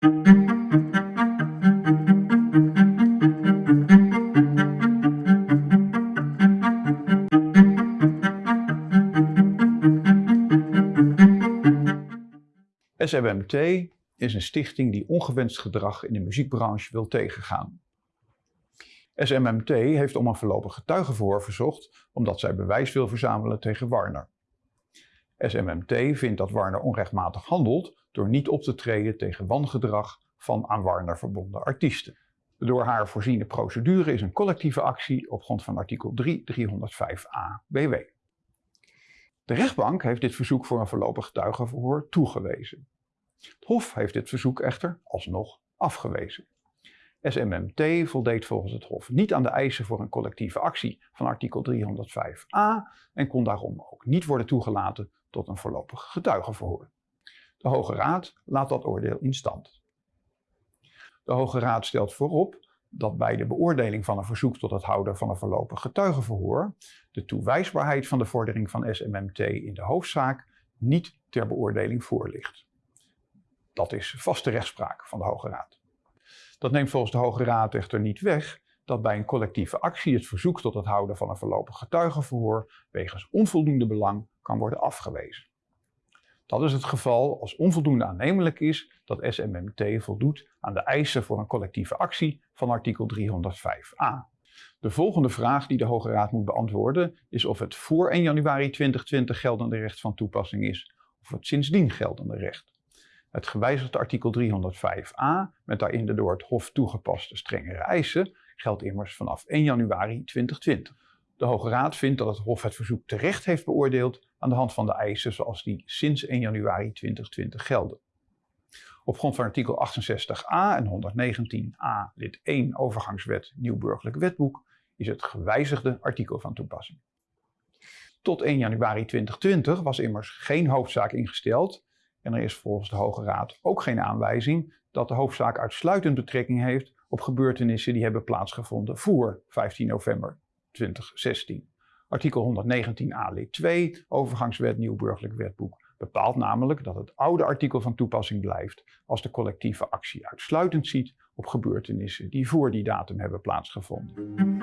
SMMT is een stichting die ongewenst gedrag in de muziekbranche wil tegengaan. SMMT heeft om een voorlopig getuigenverhoor verzocht omdat zij bewijs wil verzamelen tegen Warner. SMMT vindt dat Warner onrechtmatig handelt door niet op te treden tegen wangedrag van aan Warner verbonden artiesten. De door haar voorziene procedure is een collectieve actie op grond van artikel 3 305a BW. De rechtbank heeft dit verzoek voor een voorlopig getuigenverhoor toegewezen. Het Hof heeft dit verzoek echter alsnog afgewezen. SMMT voldeed volgens het Hof niet aan de eisen voor een collectieve actie van artikel 305a en kon daarom ook niet worden toegelaten tot een voorlopig getuigenverhoor. De Hoge Raad laat dat oordeel in stand. De Hoge Raad stelt voorop dat bij de beoordeling van een verzoek tot het houden van een voorlopig getuigenverhoor de toewijsbaarheid van de vordering van SMMT in de hoofdzaak niet ter beoordeling voorligt. Dat is vaste rechtspraak van de Hoge Raad. Dat neemt volgens de Hoge Raad echter niet weg dat bij een collectieve actie het verzoek tot het houden van een voorlopig getuigenverhoor wegens onvoldoende belang kan worden afgewezen. Dat is het geval als onvoldoende aannemelijk is dat SMMT voldoet aan de eisen voor een collectieve actie van artikel 305a. De volgende vraag die de Hoge Raad moet beantwoorden is of het voor 1 januari 2020 geldende recht van toepassing is of het sindsdien geldende recht. Het gewijzigde artikel 305a, met daarin de door het Hof toegepaste strengere eisen, geldt immers vanaf 1 januari 2020. De Hoge Raad vindt dat het Hof het verzoek terecht heeft beoordeeld aan de hand van de eisen zoals die sinds 1 januari 2020 gelden. Op grond van artikel 68a en 119a lid 1 overgangswet Nieuw Burgerlijk Wetboek is het gewijzigde artikel van toepassing. Tot 1 januari 2020 was immers geen hoofdzaak ingesteld en er is volgens de Hoge Raad ook geen aanwijzing dat de hoofdzaak uitsluitend betrekking heeft op gebeurtenissen die hebben plaatsgevonden voor 15 november 2016. Artikel 119a lid 2, overgangswet Nieuw Burgerlijk Wetboek, bepaalt namelijk dat het oude artikel van toepassing blijft als de collectieve actie uitsluitend ziet op gebeurtenissen die voor die datum hebben plaatsgevonden.